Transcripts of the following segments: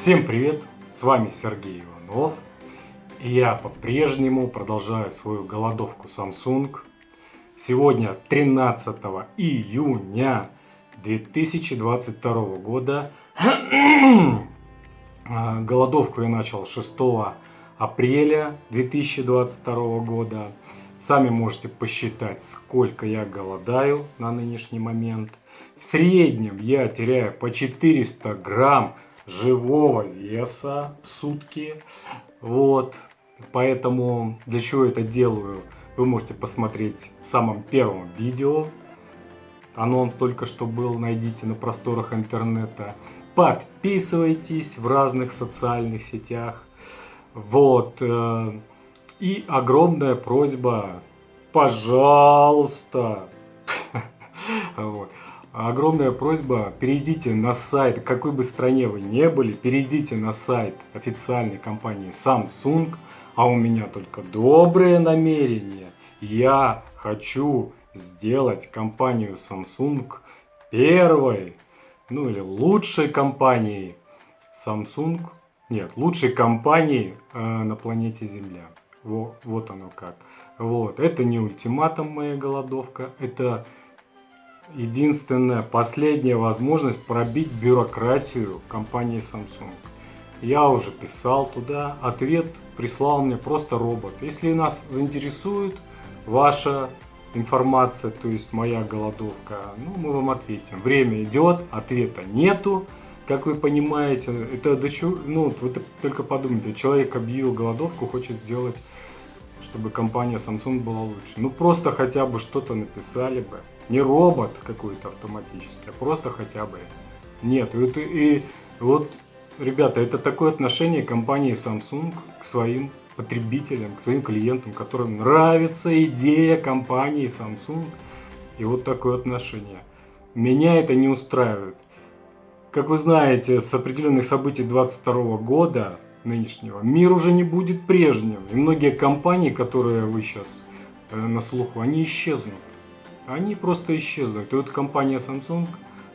Всем привет! С вами Сергей Иванов. И я по-прежнему продолжаю свою голодовку Samsung. Сегодня 13 июня 2022 года. А, голодовку я начал 6 апреля 2022 года. Сами можете посчитать, сколько я голодаю на нынешний момент. В среднем я теряю по 400 грамм живого веса в сутки. Вот. Поэтому для чего это делаю, вы можете посмотреть в самом первом видео. Анонс только что был, найдите на просторах интернета. Подписывайтесь в разных социальных сетях. Вот. Э, и огромная просьба, пожалуйста, вот. Огромная просьба, перейдите на сайт, какой бы стране вы не были, перейдите на сайт официальной компании Samsung, а у меня только добрые намерения. Я хочу сделать компанию Samsung первой, ну или лучшей компанией Samsung, нет, лучшей компанией э, на планете Земля. Во, вот оно как. Вот. Это не ультиматум моя голодовка, это единственная, последняя возможность пробить бюрократию компании Samsung. Я уже писал туда, ответ прислал мне просто робот. Если нас заинтересует ваша информация, то есть моя голодовка, ну мы вам ответим. Время идет, ответа нету. Как вы понимаете, это до чего, ну вы только подумайте, человек объявил голодовку, хочет сделать чтобы компания Samsung была лучше. Ну просто хотя бы что-то написали бы. Не робот какой-то автоматический, а просто хотя бы. Нет, и, и вот, ребята, это такое отношение компании Samsung к своим потребителям, к своим клиентам, которым нравится идея компании Samsung. И вот такое отношение. Меня это не устраивает. Как вы знаете, с определенных событий 22 года нынешнего, мир уже не будет прежним. И многие компании, которые вы сейчас э, на слуху, они исчезнут. Они просто исчезнут. И вот компания Samsung,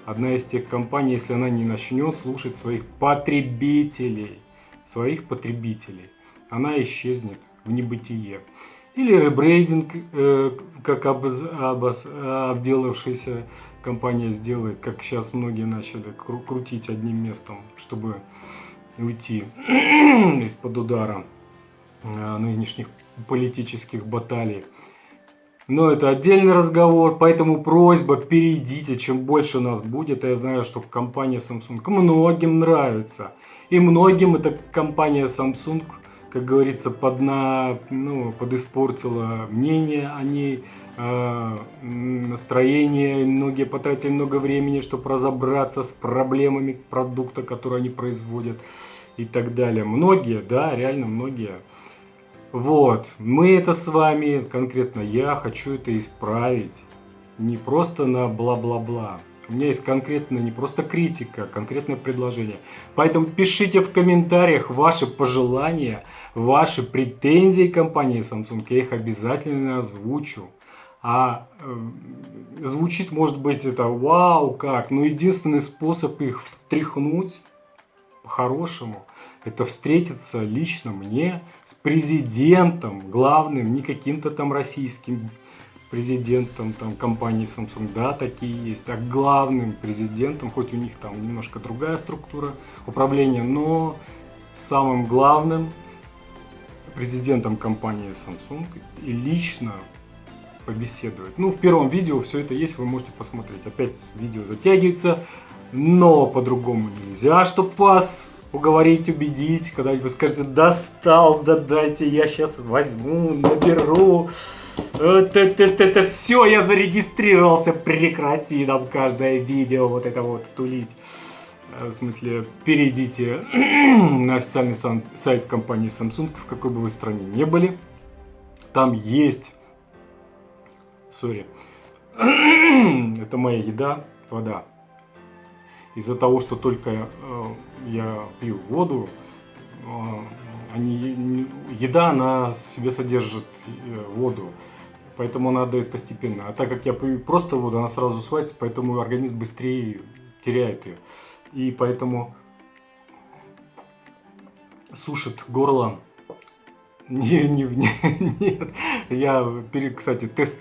одна из тех компаний, если она не начнет слушать своих потребителей, своих потребителей, она исчезнет в небытие. Или ребрейдинг, э, как обделавшаяся компания сделает, как сейчас многие начали крутить одним местом, чтобы уйти из-под удара э, нынешних политических баталий. Но это отдельный разговор, поэтому просьба, перейдите, чем больше нас будет. Я знаю, что компания Samsung многим нравится. И многим эта компания Samsung, как говорится, подна, ну, подиспортила мнение о ней, настроение. Многие потратили много времени, чтобы разобраться с проблемами продукта, который они производят и так далее. Многие, да, реально многие вот, мы это с вами, конкретно я, хочу это исправить. Не просто на бла-бла-бла. У меня есть конкретно не просто критика, а конкретное предложение. Поэтому пишите в комментариях ваши пожелания, ваши претензии компании Samsung. Я их обязательно озвучу. А э, звучит, может быть, это вау, как. Но единственный способ их встряхнуть по-хорошему, это встретиться лично мне с президентом главным, не каким-то там российским президентом там, компании Samsung, да, такие есть, а главным президентом, хоть у них там немножко другая структура управления, но самым главным президентом компании Samsung и лично побеседовать. Ну, в первом видео все это есть, вы можете посмотреть. Опять видео затягивается, но по-другому нельзя, чтобы вас уговорить, убедить, когда вы скажете, достал, да дайте, я сейчас возьму, наберу. Это, это, это, все, я зарегистрировался, прекрати нам каждое видео вот это вот тулить. Э, в смысле, перейдите на официальный сайт компании Samsung, в какой бы вы стране не были. Там есть, сори, это моя еда, вода из-за того, что только э, я пью воду, э, они, еда, она в себе содержит э, воду, поэтому она дает постепенно. А так как я пью просто воду, она сразу усваивается, поэтому организм быстрее теряет ее. И поэтому сушит горло. Не, не, не, нет, я, кстати, тест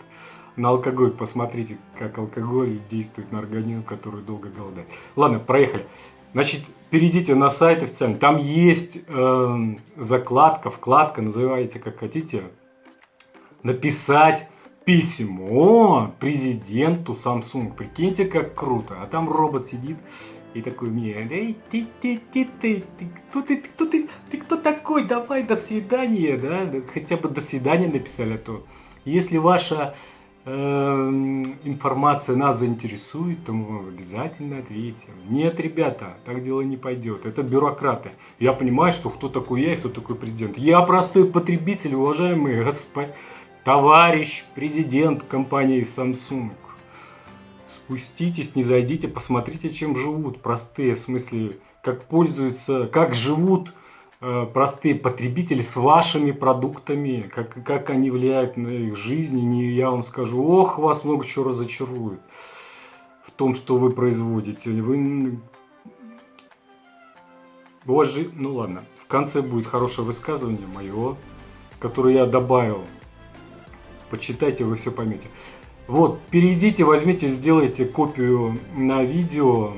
на алкоголь, посмотрите, как алкоголь действует на организм, который долго голодает. Ладно, проехали. Значит, перейдите на сайт официальный, там есть э, закладка, вкладка, называйте как хотите, написать письмо президенту Samsung. Прикиньте, как круто. А там робот сидит и такой мне, эй, ты, ты, ты, ты, ты, кто ты, кто ты, ты кто такой, давай, до свидания, да, хотя бы до свидания написали, а то если ваша информация нас заинтересует, то мы вам обязательно ответим. Нет, ребята, так дело не пойдет, это бюрократы. Я понимаю, что кто такой я и кто такой президент. Я простой потребитель, уважаемый господи товарищ президент компании Samsung. Спуститесь, не зайдите, посмотрите, чем живут простые, в смысле, как пользуются, как живут простые потребители с вашими продуктами, как, как они влияют на их жизнь. Не я вам скажу, ох, вас много чего разочарует в том, что вы производите. Вы... Боже, ну ладно, в конце будет хорошее высказывание мое, которое я добавил почитайте, вы все поймете. Вот, перейдите, возьмите, сделайте копию на видео,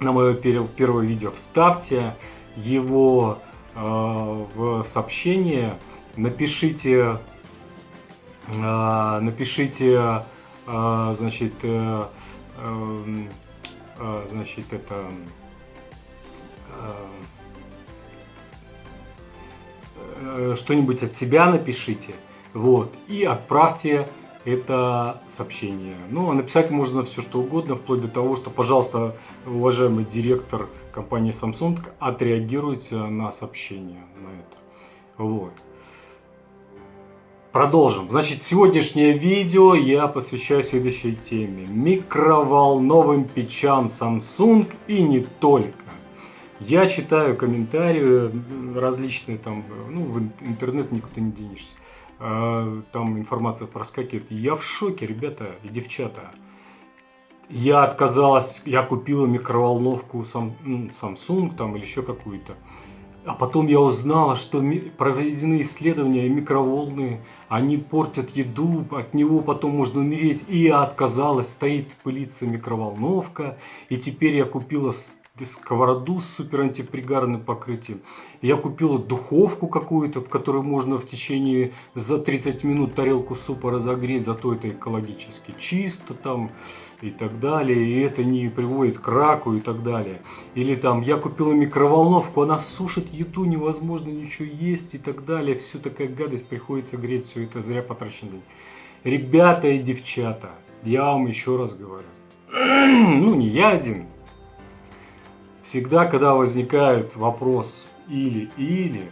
на мое первое видео, вставьте его э, в сообщение, напишите, э, напишите, э, значит, э, э, значит, это... Э, что-нибудь от себя напишите. Вот, и отправьте это сообщение. Ну, а написать можно все что угодно, вплоть до того, что, пожалуйста, уважаемый директор компании Samsung, отреагируйте на сообщение на это. Вот. Продолжим. Значит, сегодняшнее видео я посвящаю следующей теме. Микроволновым печам Samsung и не только. Я читаю комментарии различные, там, ну, в интернет никуда не денешься. А, там информация проскакивает. Я в шоке, ребята и девчата. Я отказалась, я купила микроволновку ну, Samsung там или еще какую-то. А потом я узнала, что проведены исследования, микроволны, они портят еду, от него потом можно умереть. И я отказалась, стоит пылиться микроволновка. И теперь я купила сковороду с супер антипригарным покрытием. Я купила духовку какую-то, в которой можно в течение за 30 минут тарелку супа разогреть, зато это экологически чисто там и так далее, и это не приводит к раку и так далее. Или там я купила микроволновку, она сушит еду, невозможно ничего есть и так далее. Все такая гадость, приходится греть, все это зря потраченный. Ребята и девчата, я вам еще раз говорю, ну не я один, Всегда, когда возникает вопрос или-или,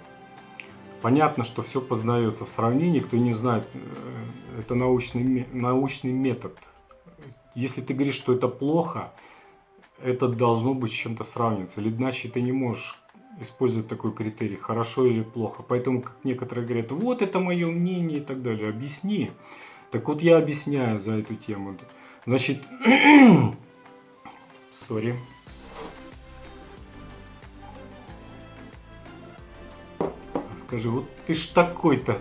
понятно, что все познается в сравнении. Кто не знает, э, это научный, научный метод. Если ты говоришь, что это плохо, это должно быть с чем-то сравниваться. Или иначе ты не можешь использовать такой критерий, хорошо или плохо. Поэтому, как некоторые говорят, вот это мое мнение и так далее, объясни. Так вот я объясняю за эту тему. Значит, сори. Скажи, вот ты ж такой-то,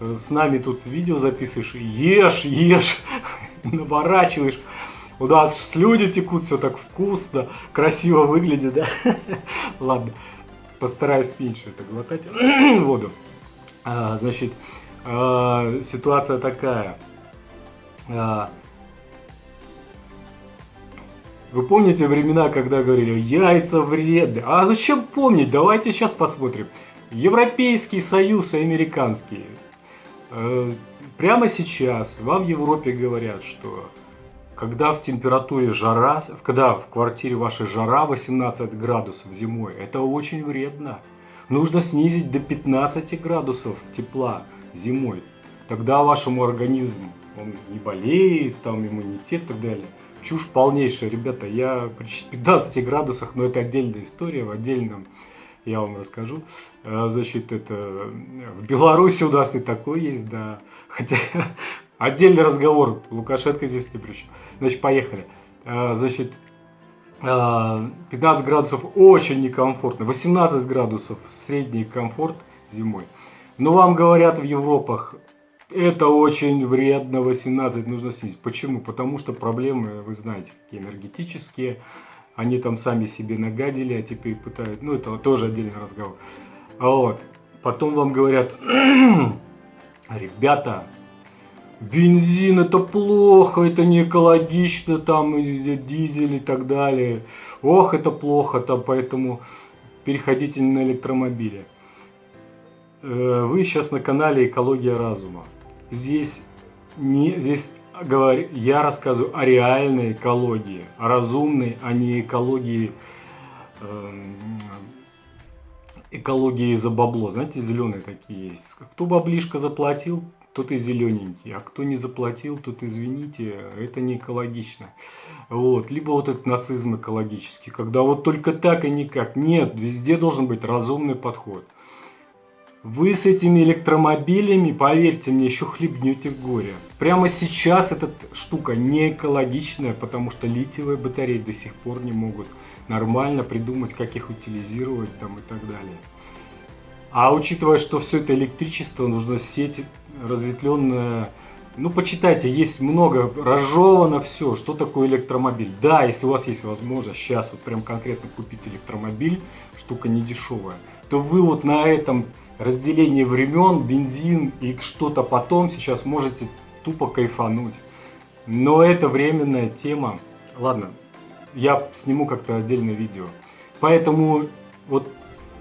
с нами тут видео записываешь, ешь, ешь, наворачиваешь. У нас слюни текут, все так вкусно, красиво выглядит, да? Ладно, постараюсь меньше это глотать воду. А, значит, а, ситуация такая. А, вы помните времена, когда говорили, яйца вредны? А зачем помнить? Давайте сейчас посмотрим. Европейский Союз и американский. Э, прямо сейчас вам в Европе говорят, что когда в температуре жара, когда в квартире вашей жара 18 градусов зимой, это очень вредно. Нужно снизить до 15 градусов тепла зимой. Тогда вашему организму он не болеет, там иммунитет и так далее. Чушь полнейшая, ребята. Я при 15 градусах, но это отдельная история в отдельном я вам расскажу. Э, значит, это в Беларуси у нас и такое есть, да. Хотя отдельный разговор, Лукашенко здесь не при. Значит, поехали. Э, значит, 15 а, градусов очень некомфортно, 18 градусов средний комфорт зимой. Но вам говорят в Европах, это очень вредно, 18 нужно снизить. Почему? Потому что проблемы, вы знаете, какие энергетические. Они там сами себе нагадили, а теперь пытают. Ну, это тоже отдельный разговор. Вот. Потом вам говорят, ребята, бензин это плохо, это не экологично, там дизель и так далее. Ох, это плохо, там, поэтому переходите на электромобили. Э, вы сейчас на канале «Экология разума». Здесь, не, здесь говорю, я рассказываю о реальной экологии, о разумной, а не экологии, э, экологии за бабло. Знаете, зеленые такие есть. Кто баблишко заплатил, тот и зелененький, а кто не заплатил, тот, извините, это не экологично. Вот. Либо вот этот нацизм экологический, когда вот только так и никак. Нет, везде должен быть разумный подход. Вы с этими электромобилями, поверьте мне, еще хлебнете горе. Прямо сейчас эта штука не экологичная, потому что литиевые батареи до сих пор не могут нормально придумать, как их утилизировать там и так далее. А учитывая, что все это электричество, нужно сеть разветвленная. Ну, почитайте, есть много, разжевано все, что такое электромобиль. Да, если у вас есть возможность сейчас вот прям конкретно купить электромобиль, штука не дешевая, то вы вот на этом разделение времен, бензин и что-то потом сейчас можете тупо кайфануть. Но это временная тема. Ладно, я сниму как-то отдельное видео. Поэтому вот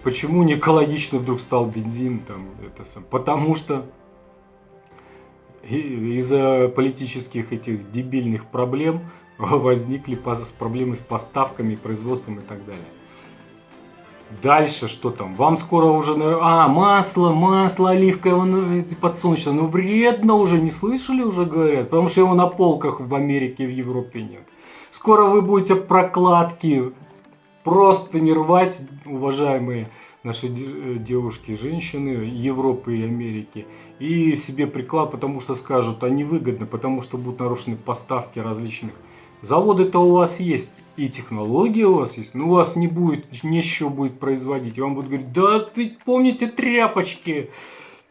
почему не экологично вдруг стал бензин там это сам? Потому что из-за политических этих дебильных проблем возникли проблемы с поставками, производством и так далее. Дальше что там? Вам скоро уже... А, масло, масло оливковое, подсолнечное. Ну, вредно уже, не слышали уже, говорят? Потому что его на полках в Америке, в Европе нет. Скоро вы будете прокладки просто не рвать, уважаемые наши э, девушки, женщины Европы и Америки, и себе приклад, потому что скажут, они выгодны, потому что будут нарушены поставки различных Заводы-то у вас есть, и технологии у вас есть, но у вас не будет, нечего будет производить. И вам будут говорить, да ты помните тряпочки,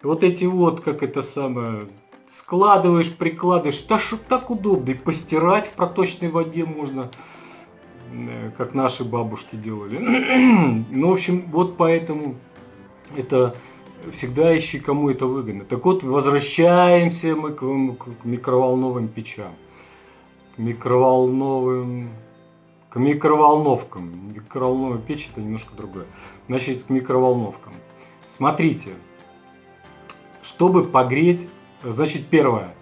вот эти вот, как это самое, складываешь, прикладываешь, да что так удобно, и постирать в проточной воде можно, э, как наши бабушки делали. ну, в общем, вот поэтому это всегда ищи, кому это выгодно. Так вот, возвращаемся мы к, к микроволновым печам микроволновым, к микроволновкам. Микроволновая печь это немножко другое. Значит, к микроволновкам. Смотрите, чтобы погреть, значит, первое,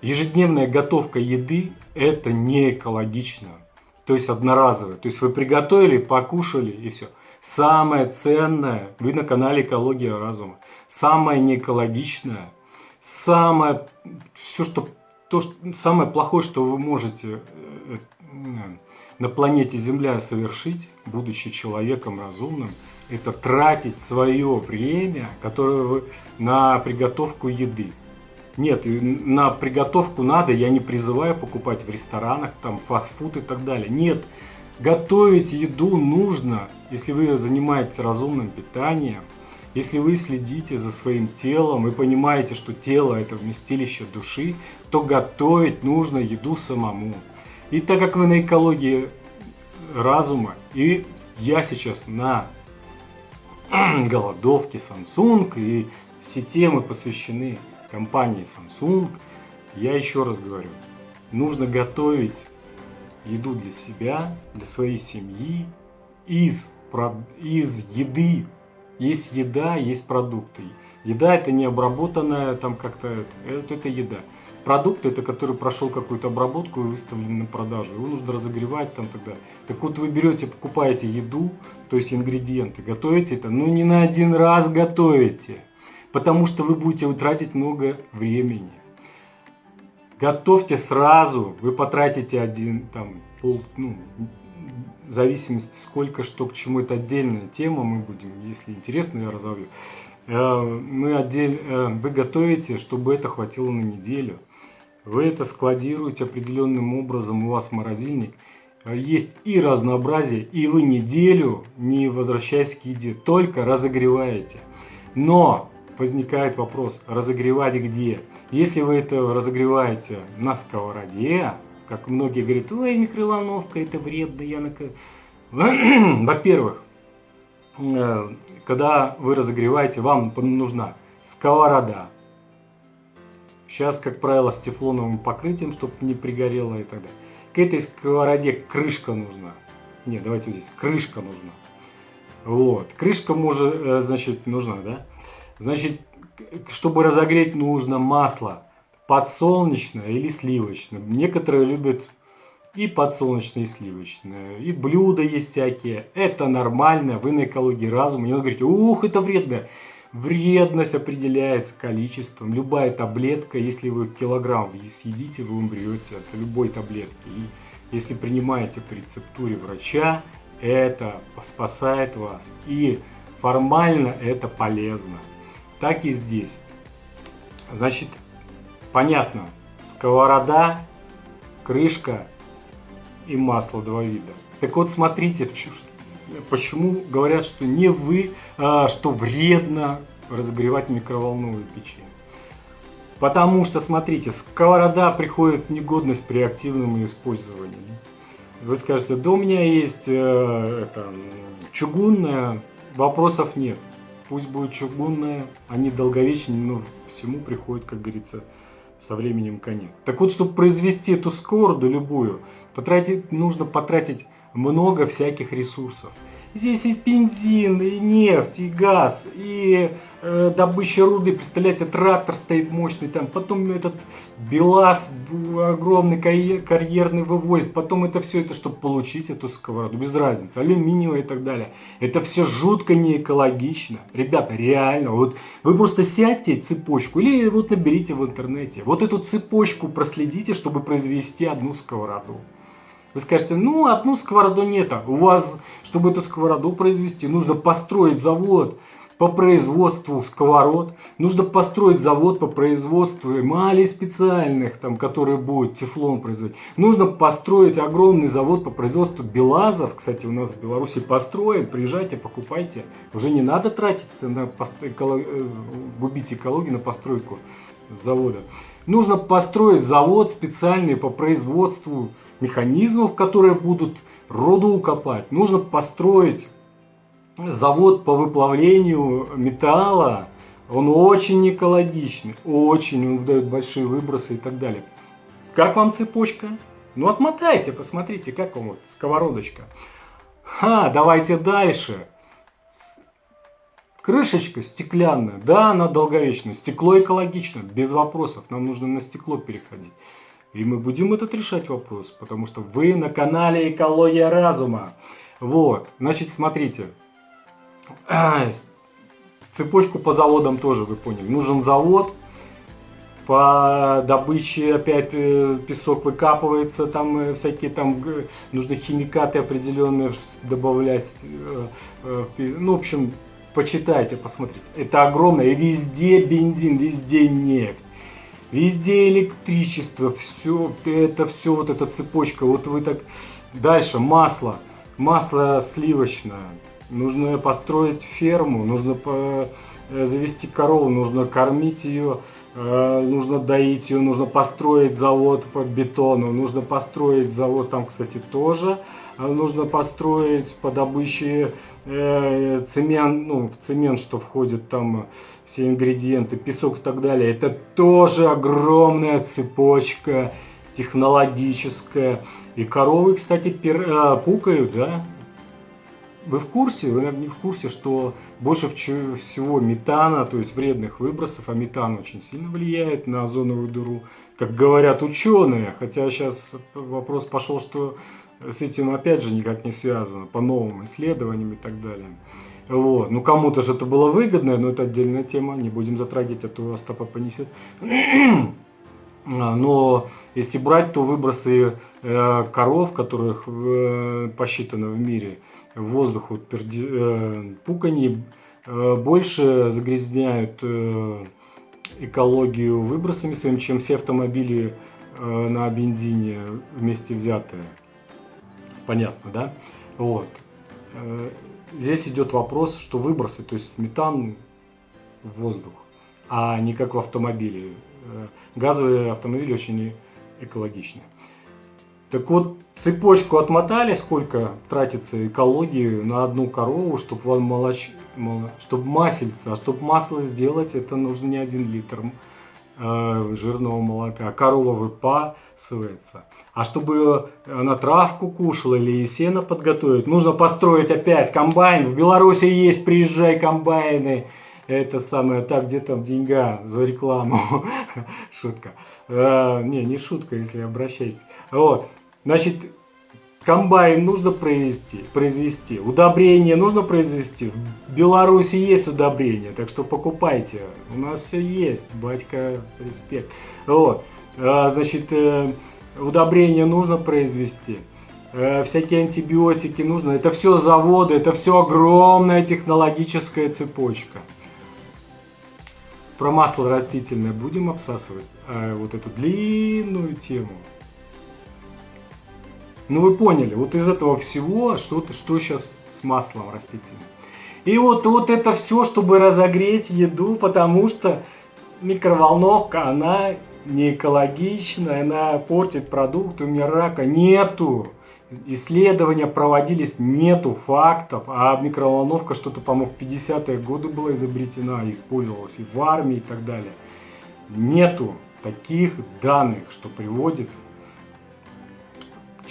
ежедневная готовка еды это не экологично. То есть одноразовая. То есть вы приготовили, покушали и все. Самое ценное, вы на канале Экология разума, самое неэкологичное, самое, все, что то, что самое плохое, что вы можете э, э, на планете Земля совершить, будучи человеком разумным, это тратить свое время, которое вы на приготовку еды. Нет, на приготовку надо, я не призываю покупать в ресторанах, там фастфуд и так далее. Нет, готовить еду нужно, если вы занимаетесь разумным питанием, если вы следите за своим телом и понимаете, что тело это вместилище души, то готовить нужно еду самому. И так как вы на экологии разума, и я сейчас на голодовке Samsung, и все темы посвящены компании Samsung, я еще раз говорю, нужно готовить еду для себя, для своей семьи, из, из еды. Есть еда, есть продукты. Еда это не обработанная там как-то, это, это еда. Продукт это который прошел какую-то обработку и выставлен на продажу. Его нужно разогревать там тогда. Так вот вы берете, покупаете еду, то есть ингредиенты, готовите это, но не на один раз готовите. Потому что вы будете тратить много времени. Готовьте сразу, вы потратите один, там, пол, ну, в зависимости сколько, что, к чему, это отдельная тема, мы будем, если интересно, я разовью. Э, мы отдель, э, вы готовите, чтобы это хватило на неделю. Вы это складируете определенным образом, у вас морозильник. есть и разнообразие, и вы неделю не возвращаясь к еде, только разогреваете. Но возникает вопрос, разогревать где? Если вы это разогреваете на сковороде, как многие говорят, ой, микроволновка это вредно, я на... Во-первых, э, когда вы разогреваете, вам нужна сковорода. Сейчас, как правило, с тефлоновым покрытием, чтобы не пригорело и так далее. К этой сковороде крышка нужна. Нет, давайте здесь. Крышка нужна. Вот. Крышка может, э, значит, нужна, да? Значит, чтобы разогреть, нужно масло подсолнечное или сливочное. Некоторые любят и подсолнечное, и сливочное. И блюда есть всякие. Это нормально. Вы на экологии разума. Не говорите, ух, это вредно. Вредность определяется количеством. Любая таблетка, если вы килограмм съедите, вы умрете от любой таблетки. И если принимаете по рецептуре врача, это спасает вас. И формально это полезно. Так и здесь. Значит, понятно, сковорода, крышка и масло два вида. Так вот, смотрите, почему говорят, что не вы, что вредно разогревать микроволновую печень. Потому что, смотрите, сковорода приходит в негодность при активном использовании. Вы скажете, да у меня есть э, это, чугунная, вопросов нет. Пусть будет чугунная, они долговечны, но всему приходит, как говорится, со временем конец. Так вот, чтобы произвести эту сковороду любую, потратить, нужно потратить много всяких ресурсов. Здесь и бензин, и нефть, и газ, и э, добыча руды. Представляете, трактор стоит мощный там. Потом этот БелАЗ огромный карьерный вывозит. Потом это все это, чтобы получить эту сковороду. Без разницы. Алюминиевая и так далее. Это все жутко не экологично. Ребята, реально. Вот вы просто сядьте цепочку или вот наберите в интернете. Вот эту цепочку проследите, чтобы произвести одну сковороду. Вы скажете, ну одну сковороду нет. У вас, чтобы эту сковороду произвести, нужно построить завод по производству сковород. Нужно построить завод по производству эмалей специальных, там, которые будут тефлон производить. Нужно построить огромный завод по производству белазов. Кстати, у нас в Беларуси построен. Приезжайте, покупайте. Уже не надо тратиться на эколог... Э, губить экологию на постройку завода. Нужно построить завод специальный по производству механизмов, которые будут руду копать. Нужно построить завод по выплавлению металла. Он очень экологичный, очень, он дает большие выбросы и так далее. Как вам цепочка? Ну отмотайте, посмотрите, как вам вот сковородочка. Ха, давайте дальше. Крышечка стеклянная, да, она долговечная. Стекло экологично, без вопросов. Нам нужно на стекло переходить. И мы будем этот решать вопрос, потому что вы на канале Экология Разума. Вот, значит, смотрите. Цепочку по заводам тоже вы поняли. Нужен завод, по добыче опять э, песок выкапывается, там э, всякие там нужны химикаты определенные добавлять. Э, ну, в общем, почитайте, посмотрите. Это огромное, и везде бензин, везде нефть. Везде электричество, все это, все вот эта цепочка. Вот вы так... Дальше масло. Масло сливочное. Нужно построить ферму, нужно. Э, завести корову, нужно кормить ее, э, нужно доить ее, нужно построить завод по бетону, нужно построить завод там, кстати, тоже а нужно построить по добыче э, цемент, ну, в цемент, что входит там все ингредиенты, песок и так далее. Это тоже огромная цепочка технологическая. И коровы, кстати, пер, э, пукают, да? Вы в курсе, вы, наверное, не в курсе, что больше всего метана, то есть вредных выбросов, а метан очень сильно влияет на озоновую дыру, как говорят ученые. Хотя сейчас вопрос пошел, что с этим опять же никак не связано, по новым исследованиям и так далее. Вот. Ну, кому-то же это было выгодно, но это отдельная тема, не будем затрагивать, а то Остапа понесет. А, но если брать, то выбросы э, коров, которых э, посчитано в мире, в воздух, вот, перди, э, пукани, больше загрязняют экологию выбросами своими, чем все автомобили на бензине вместе взятые. Понятно, да? Вот. Э, здесь идет вопрос, что выбросы, то есть метан в воздух, а не как в автомобиле. Э, газовые автомобили очень экологичны. Так вот, цепочку отмотали, сколько тратится экологии на одну корову, чтобы молоч... чтобы маслица, а чтобы масло сделать, это нужно не один литр жирного молока. Корова выпасывается. А чтобы она травку кушала или сено подготовить, нужно построить опять комбайн. В Беларуси есть, приезжай комбайны это самое, так, где там деньга за рекламу, шутка. А, не, не шутка, если обращаетесь. Вот, значит, комбайн нужно произвести, произвести, удобрение нужно произвести. В Беларуси есть удобрение, так что покупайте. У нас все есть, батька, респект. Вот, а, значит, э, удобрение нужно произвести э, всякие антибиотики нужно. Это все заводы, это все огромная технологическая цепочка. Про масло растительное будем обсасывать, а вот эту длинную тему. Ну вы поняли, вот из этого всего что-то, что сейчас с маслом растительным. И вот, вот это все, чтобы разогреть еду, потому что микроволновка, она не экологичная, она портит продукт, у меня рака нету исследования проводились, нету фактов, а микроволновка что-то, по-моему, в 50-е годы была изобретена, использовалась и в армии и так далее. Нету таких данных, что приводит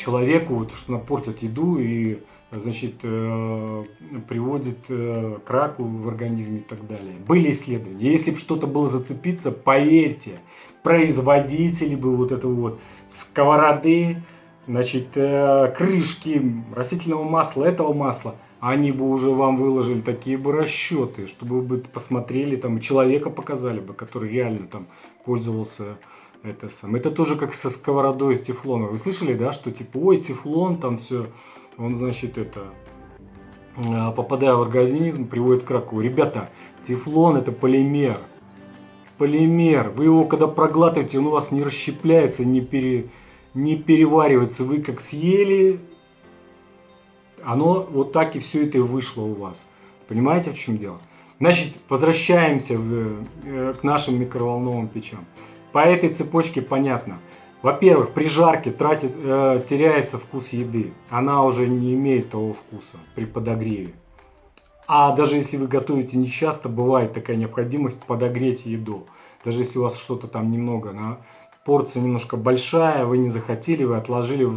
человеку, вот, что она портит еду и значит, э, приводит э, к раку в организме и так далее. Были исследования. Если бы что-то было зацепиться, поверьте, производители бы вот этого вот сковороды, значит, э, крышки растительного масла, этого масла, они бы уже вам выложили такие бы расчеты, чтобы вы посмотрели, там, человека показали бы, который реально там пользовался это сам. Это тоже как со сковородой из тефлона. Вы слышали, да, что типа, ой, тефлон, там все, он, значит, это, э, попадая в организм, приводит к раку. Ребята, тефлон это полимер. Полимер. Вы его, когда проглатываете, он у вас не расщепляется, не пере не переваривается. Вы как съели, оно вот так и все это вышло у вас. Понимаете, в чем дело? Значит, возвращаемся в, э, к нашим микроволновым печам. По этой цепочке понятно. Во-первых, при жарке тратит, э, теряется вкус еды. Она уже не имеет того вкуса при подогреве. А даже если вы готовите нечасто, бывает такая необходимость подогреть еду. Даже если у вас что-то там немного на порция немножко большая, вы не захотели, вы отложили,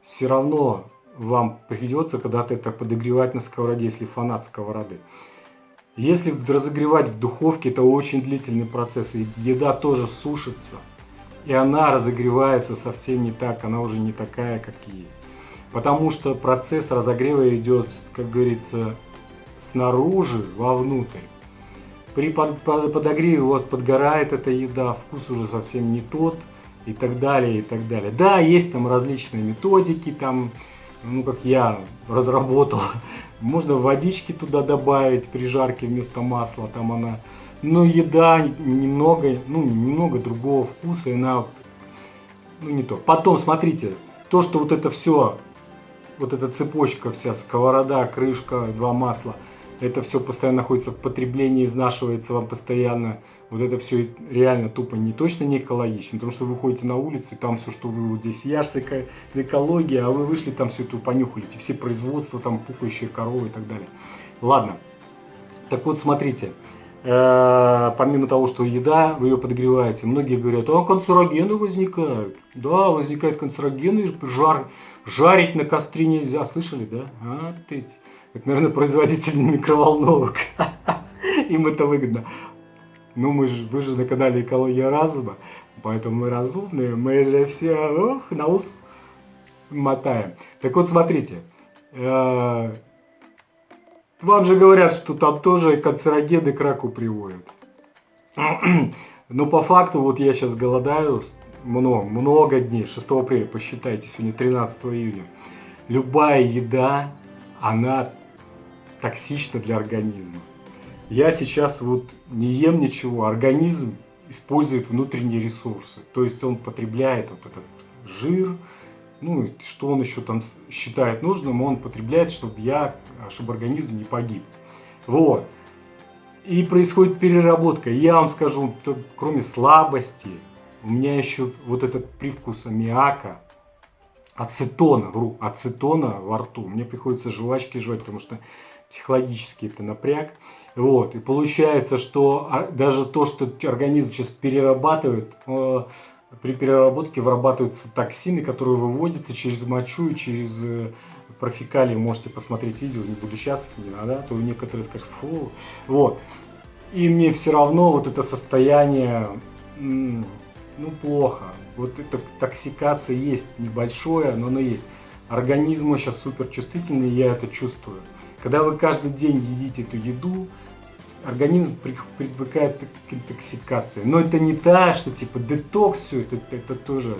все равно вам придется когда-то это подогревать на сковороде, если фанат сковороды. Если разогревать в духовке, это очень длительный процесс, и еда тоже сушится, и она разогревается совсем не так, она уже не такая, как есть. Потому что процесс разогрева идет, как говорится, снаружи вовнутрь. При подогреве у вас подгорает эта еда, вкус уже совсем не тот и так далее, и так далее. Да, есть там различные методики, там, ну, как я разработал, можно водички туда добавить при жарке вместо масла, там она, но еда немного, ну, немного другого вкуса, и она, ну, не то. Потом, смотрите, то, что вот это все, вот эта цепочка вся, сковорода, крышка, два масла – это все постоянно находится в потреблении, изнашивается вам постоянно. Вот это все реально тупо не точно не экологично, потому что вы выходите на улицу, и там все, что вы вот здесь, я же экология, а вы вышли, там все это понюхали, все производства, там пукающие коровы и так далее. Ладно, так вот смотрите, э, помимо того, что еда, вы ее подогреваете, многие говорят, а канцерогены возникают. Да, возникают канцерогены, жар, жарить на костре нельзя, слышали, да? А, ты, это, наверное, производители микроволновок. Им это выгодно. Ну, мы же, вы же на канале Экология разума, поэтому мы разумные, мы же все на ус мотаем. Так вот, смотрите, э, вам же говорят, что там тоже канцерогены к раку приводят. Но по факту, вот я сейчас голодаю много, много дней, 6 апреля, посчитайте, сегодня 13 июня. Любая еда, она токсично для организма. Я сейчас вот не ем ничего, организм использует внутренние ресурсы. То есть он потребляет вот этот жир, ну, что он еще там считает нужным, он потребляет, чтобы я, чтобы организм не погиб. Вот. И происходит переработка. Я вам скажу, кроме слабости, у меня еще вот этот привкус аммиака, ацетона, вру, ацетона во рту. Мне приходится жвачки жевать, потому что психологически это напряг. Вот, и получается, что а, даже то, что организм сейчас перерабатывает, э, при переработке вырабатываются токсины, которые выводятся через мочу и через э, профекалии. Можете посмотреть видео, не буду сейчас, не надо, а то некоторые скажут, фу. Вот. И мне все равно вот это состояние, ну, плохо. Вот эта токсикация есть, небольшое, но оно есть. Организм сейчас супер чувствительный, я это чувствую. Когда вы каждый день едите эту еду, организм привыкает к интоксикации. Но это не та, что типа детокс все, это, это тоже...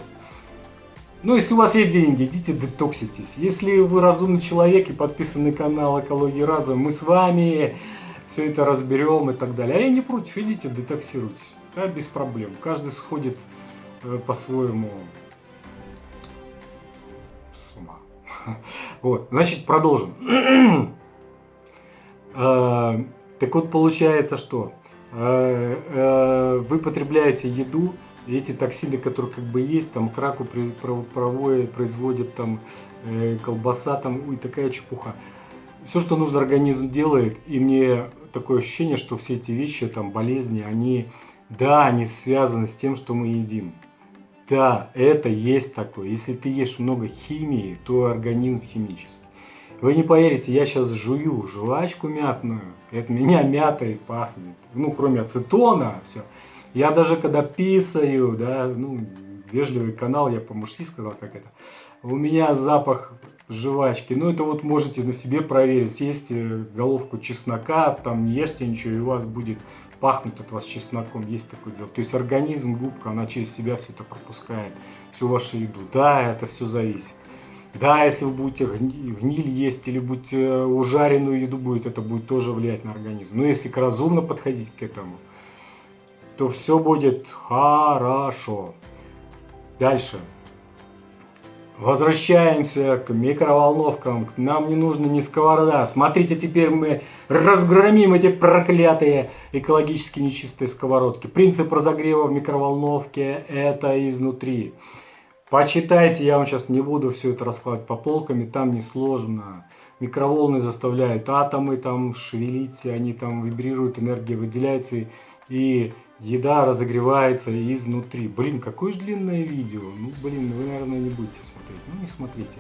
Ну, если у вас есть деньги, идите детокситесь. Если вы разумный человек и подписан на канал Экология Разум, мы с вами все это разберем и так далее. А я не против, идите детоксируйтесь. Да, без проблем. Каждый сходит э, по-своему с ума. Вот, значит, продолжим. Э, так вот, получается, что э, вы потребляете еду, эти токсины, которые как бы есть, там к раку проводят, производят там колбаса там и такая чепуха. Все, что нужно организм делает, и мне такое ощущение, что все эти вещи, там болезни, они, да, они связаны с тем, что мы едим. Да, это есть такое. Если ты ешь много химии, то организм химический. Вы не поверите, я сейчас жую жвачку мятную, это меня мятой пахнет. Ну, кроме ацетона, все. Я даже когда писаю, да, ну, вежливый канал, я по-мужски сказал, как это. У меня запах жвачки. Ну, это вот можете на себе проверить. Съесьте головку чеснока, там не ешьте ничего, и у вас будет пахнуть от вас чесноком. Есть такое дело. То есть организм, губка, она через себя все это пропускает, всю вашу еду. Да, это все зависит. Да, если вы будете гниль есть или будете э, ужаренную еду будет, это будет тоже влиять на организм. Но если разумно подходить к этому, то все будет хорошо. Дальше. Возвращаемся к микроволновкам. Нам не нужно ни сковорода. Смотрите, теперь мы разгромим эти проклятые экологически нечистые сковородки. Принцип разогрева в микроволновке это изнутри. Почитайте, я вам сейчас не буду все это раскладывать по полкам, там несложно. Микроволны заставляют атомы там шевелиться, они там вибрируют, энергия выделяется, и еда разогревается изнутри. Блин, какое же длинное видео. Ну, блин, вы, наверное, не будете смотреть. Ну, не смотрите.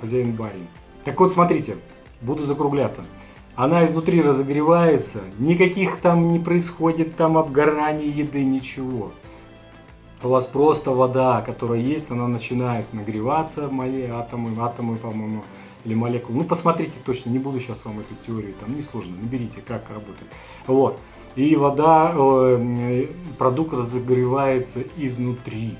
Хозяин барин. Так вот, смотрите, буду закругляться. Она изнутри разогревается, никаких там не происходит там обгорания еды, ничего у вас просто вода, которая есть, она начинает нагреваться, мои атомы, атомы, по-моему, или молекулы. Ну, посмотрите точно, не буду сейчас вам эту теорию, там несложно, наберите, как работает. Вот. И вода, продукт разогревается изнутри.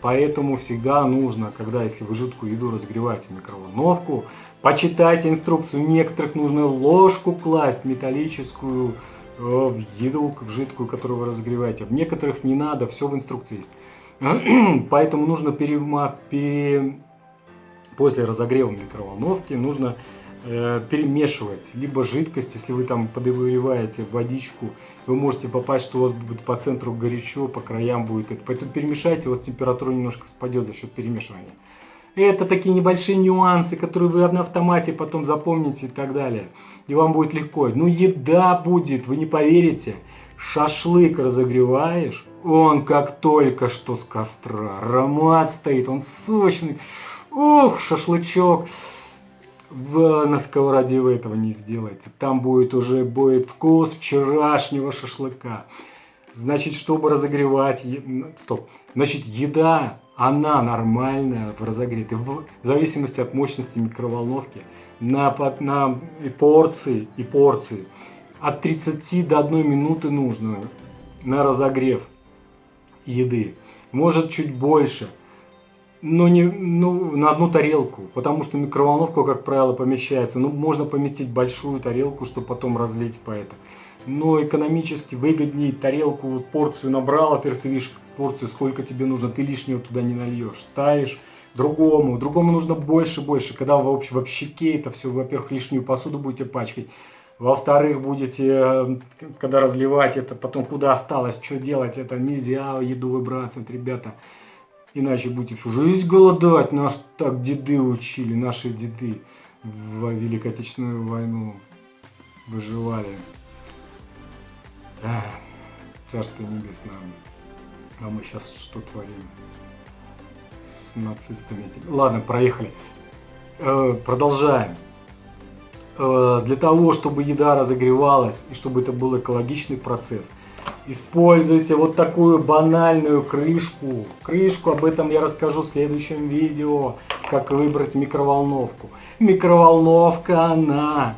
Поэтому всегда нужно, когда если вы жидкую еду разогреваете в микроволновку, почитайте инструкцию. Некоторых нужно ложку класть металлическую э, в еду, в жидкую, которую вы разогреваете. В некоторых не надо, все в инструкции есть. Поэтому нужно перема, пере... после разогрева микроволновки нужно э, перемешивать либо жидкость, если вы там подогреваете водичку, вы можете попасть, что у вас будет по центру горячо, по краям будет это. Поэтому перемешайте, у вас температура немножко спадет за счет перемешивания. Это такие небольшие нюансы, которые вы на автомате потом запомните и так далее. И вам будет легко. Ну еда будет, вы не поверите. Шашлык разогреваешь, он как только что с костра. Аромат стоит, он сочный. Ух, шашлычок. В, на сковороде вы этого не сделаете. Там будет уже будет вкус вчерашнего шашлыка. Значит, чтобы разогревать... Стоп. Значит, еда, она нормальная в разогретой. В зависимости от мощности микроволновки. На, на и порции, и порции. От 30 до 1 минуты нужно на разогрев еды. Может чуть больше, но не ну, на одну тарелку, потому что микроволновка, как правило, помещается. Ну, можно поместить большую тарелку, чтобы потом разлить по это. Но экономически выгоднее тарелку, вот порцию набрал, во-первых, ты видишь порцию, сколько тебе нужно, ты лишнего туда не нальешь. Ставишь, другому, другому нужно больше, больше. Когда вы вообще в щеке это все, во-первых, лишнюю посуду будете пачкать, во-вторых, будете, э, когда разливать это, потом куда осталось, что делать, это нельзя еду выбрасывать, ребята. Иначе будете всю жизнь голодать. Нас так деды учили, наши деды в Великой Отечественную войну выживали. Ах, царство небесное. А мы сейчас что творим? С нацистами. Ладно, проехали. Э, продолжаем. Э, для того, чтобы еда разогревалась и чтобы это был экологичный процесс, используйте вот такую банальную крышку. Крышку, об этом я расскажу в следующем видео, как выбрать микроволновку. Микроволновка, она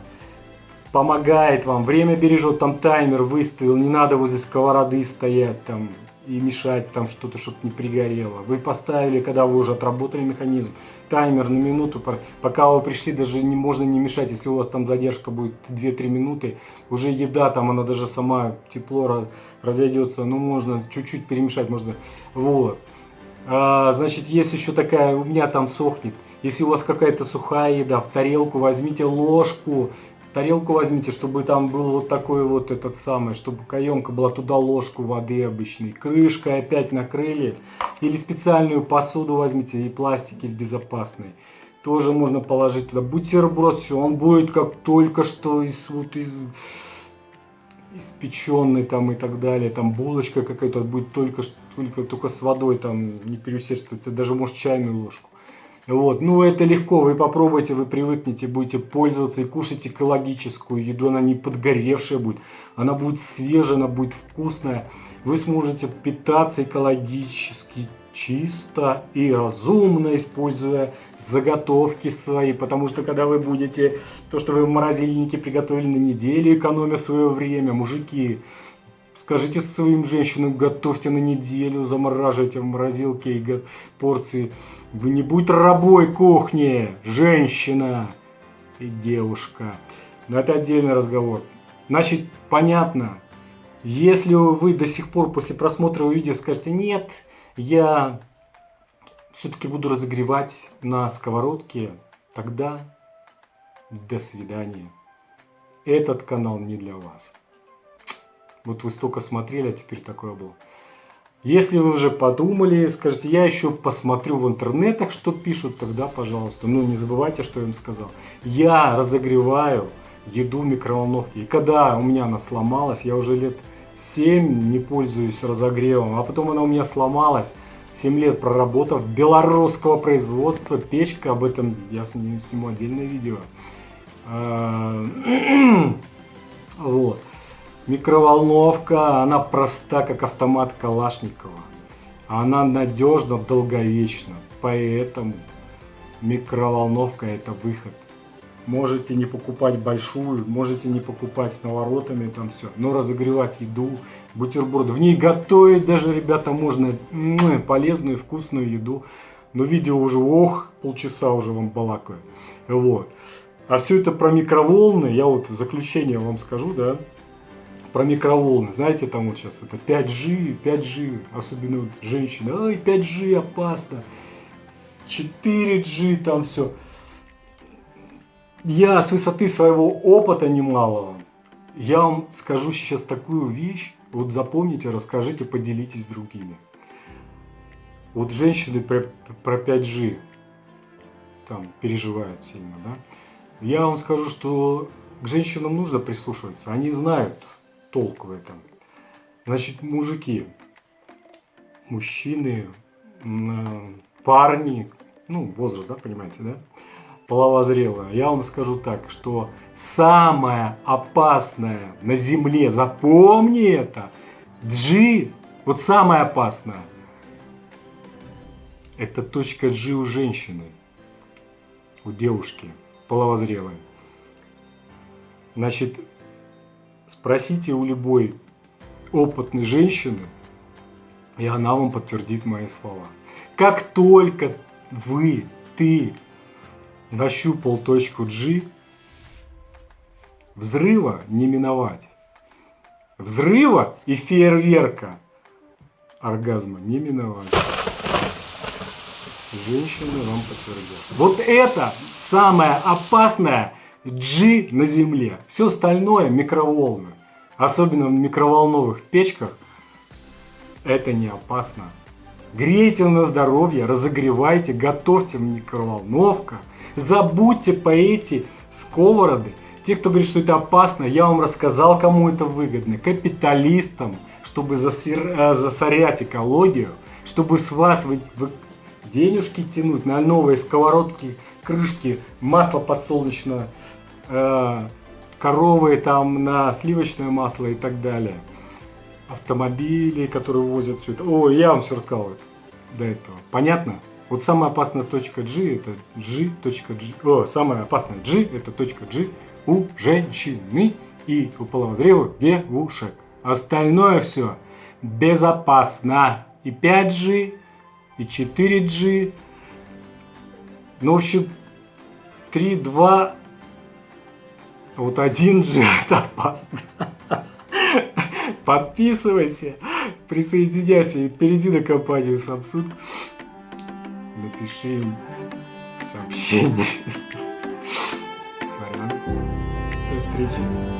помогает вам, время бережет, там таймер выставил, не надо возле сковороды стоять там и мешать там что-то, чтобы не пригорело. Вы поставили, когда вы уже отработали механизм, таймер на минуту, пока вы пришли, даже не можно не мешать, если у вас там задержка будет 2-3 минуты, уже еда там, она даже сама тепло разойдется, ну можно чуть-чуть перемешать, можно, вот. А, значит, есть еще такая, у меня там сохнет, если у вас какая-то сухая еда, в тарелку возьмите ложку, тарелку возьмите, чтобы там был вот такой вот этот самый, чтобы каемка была туда ложку воды обычной. Крышкой опять накрыли. Или специальную посуду возьмите и пластик из безопасной. Тоже можно положить туда. Бутерброд, все, он будет как только что из вот из испеченный там и так далее, там булочка какая-то будет только, только, только с водой там не переусердствуется, даже может чайную ложку. Вот. Ну, это легко, вы попробуйте, вы привыкнете, будете пользоваться и кушать экологическую еду, она не подгоревшая будет, она будет свежая, она будет вкусная. Вы сможете питаться экологически чисто и разумно, используя заготовки свои, потому что когда вы будете, то, что вы в морозильнике приготовили на неделю, экономя свое время, мужики, скажите своим женщинам, готовьте на неделю, замораживайте в морозилке и порции вы не будь рабой кухни, женщина и девушка. Но это отдельный разговор. Значит, понятно, если вы до сих пор после просмотра видео скажете, нет, я все-таки буду разогревать на сковородке, тогда до свидания. Этот канал не для вас. Вот вы столько смотрели, а теперь такое было. Если вы уже подумали, скажете, я еще посмотрю в интернетах, что пишут, тогда, пожалуйста. Ну, не забывайте, что я им сказал. Я разогреваю еду в микроволновке. И когда у меня она сломалась, я уже лет 7 не пользуюсь разогревом, а потом она у меня сломалась. 7 лет проработав, белорусского производства, печка, об этом я сниму отдельное видео. А, вот. Микроволновка, она проста, как автомат Калашникова. Она надежна, долговечна. Поэтому микроволновка это выход. Можете не покупать большую, можете не покупать с наворотами, там все. Но разогревать еду, бутерброды. В ней готовить даже, ребята, можно полезную, вкусную еду. Но видео уже, ох, полчаса уже вам балакаю. Вот. А все это про микроволны, я вот в заключение вам скажу, да про микроволны. Знаете, там вот сейчас это 5G, 5G, особенно вот женщины. Ай, 5G опасно. 4G там все. Я с высоты своего опыта немалого, я вам скажу сейчас такую вещь. Вот запомните, расскажите, поделитесь с другими. Вот женщины про, про 5G там переживают сильно, да? Я вам скажу, что к женщинам нужно прислушиваться. Они знают, толк в этом. Значит, мужики, мужчины, парни, ну, возраст, да, понимаете, да? Половозрелая. Я вам скажу так, что самое опасное на Земле, запомни это, G, вот самое опасное, это точка G у женщины, у девушки половозрелой. Значит, Спросите у любой опытной женщины, и она вам подтвердит мои слова. Как только вы, ты нащупал точку G, взрыва не миновать. Взрыва и фейерверка оргазма не миновать. Женщины вам подтвердят. Вот это самое опасное G на Земле. Все остальное микроволны. Особенно в микроволновых печках. Это не опасно. Грейте на здоровье, разогревайте, готовьте в микроволновках. Забудьте по эти сковороды. Те, кто говорит, что это опасно, я вам рассказал, кому это выгодно. Капиталистам, чтобы засир, э, засорять экологию, чтобы с вас вы, вы денежки тянуть на новые сковородки, крышки, масло подсолнечное, коровы там на сливочное масло и так далее. Автомобили, которые возят все это. О, я вам все рассказал до этого. Понятно? Вот самая опасная точка G это G.G. О, самая опасная G это точка G у женщины и у половозрелых девушек. Остальное все безопасно. И 5G, и 4G. Ну, в общем, 3, 2, вот 1G это опасно. Подписывайся, присоединяйся и перейди на компанию Samsung. Напиши им сообщение. Сорян. До встречи.